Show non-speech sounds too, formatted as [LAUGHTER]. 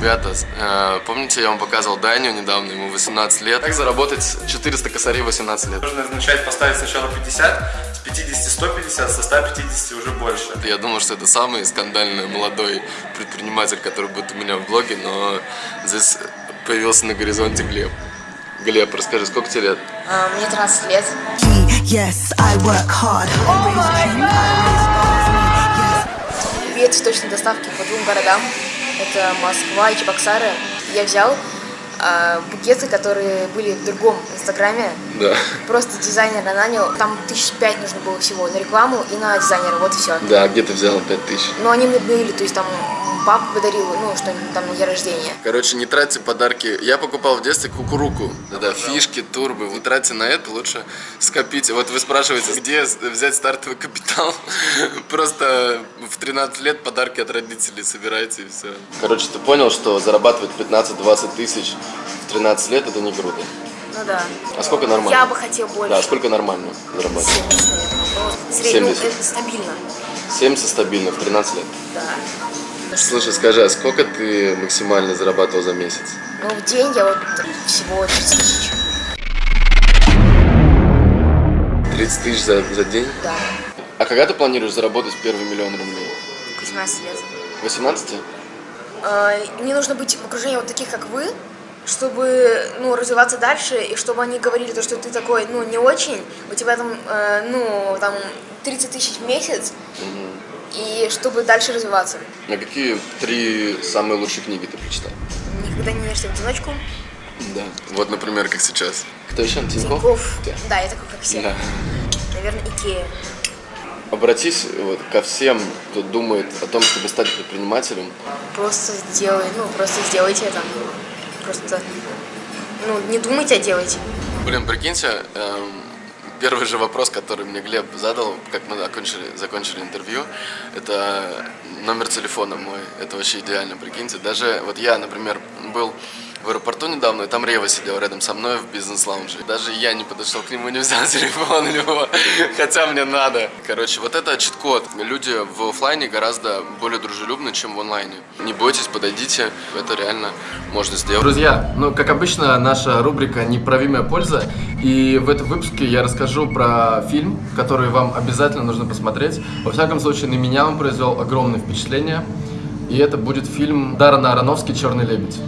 Ребята, э, помните, я вам показывал Даню недавно, ему 18 лет. Как заработать 400 косарей в 18 лет? Нужно начать поставить сначала 50, с 50 150, со 150 уже больше. Я думал, что это самый скандальный молодой предприниматель, который будет у меня в блоге, но здесь появился на горизонте Глеб. Глеб, расскажи, сколько тебе лет? А, Мне 13 лет. Yes, I work hard. Две цветочные доставки по двум городам. Это Москва и Чебоксары. Я взял а, букеты, которые были в другом инстаграме. Да. Просто дизайнера нанял. Там тысяч пять нужно было всего на рекламу и на дизайнера. Вот и все. Да, где ты взяла 5000? Но они мне были, то есть там папа подарил, ну, что-нибудь там на день рождения. Короче, не тратьте подарки. Я покупал в детстве кукуруку. Да, фишки, турбы. Не тратьте на это, лучше скопите. Вот вы спрашиваете, где взять стартовый капитал? [LAUGHS] Просто в 13 лет подарки от родителей собирайте и все. Короче, ты понял, что зарабатывать 15-20 тысяч в 13 лет это не круто. Ну да. А сколько нормально? Я бы хотел больше. Да, сколько нормально зарабатывать? 70, наверное. Ну, средний, 70. это стабильно. 70 стабильно в 13 лет. Да. Слушай, скажи, а сколько ты максимально зарабатывал за месяц? Ну, в день я вот всего 30 тысяч. 30 тысяч за, за день? Да. А когда ты планируешь заработать первый миллион рублей? 18 лет. 18? А, Мне нужно быть в окружении вот таких, как вы, чтобы, ну, развиваться дальше, и чтобы они говорили то, что ты такой, ну, не очень, у тебя там, э, ну, там, 30 тысяч в месяц, и чтобы дальше развиваться. На какие три самые лучшие книги ты прочитал? Никогда не ешьте в одиночку. Да. Вот, например, как сейчас. Кто еще? Тинькофф? Тинькофф. Да, я такой, как все. Да. Наверное, Икея. Обратись вот ко всем, кто думает о том, чтобы стать предпринимателем. Просто сделай, ну, просто сделайте это. Просто, ну, не думайте, а делайте. Блин, прикиньте, эм, первый же вопрос, который мне Глеб задал, как мы закончили, закончили интервью, это номер телефона мой. Это вообще идеально, прикиньте. Даже вот я, например, был в аэропорту недавно, и там Рева сидел рядом со мной в бизнес-лаунже. Даже я не подошел к нему, не взял [LAUGHS] телефон у него, хотя мне надо. Короче, вот это чит-код. Люди в оффлайне гораздо более дружелюбны, чем в онлайне. Не бойтесь, подойдите, это реально можно сделать. Друзья, ну, как обычно, наша рубрика «Неправимая польза». И в этом выпуске я расскажу про фильм, который вам обязательно нужно посмотреть. Во всяком случае, на меня он произвел огромное впечатление. И это будет фильм Даррена Аронофски «Черный лебедь».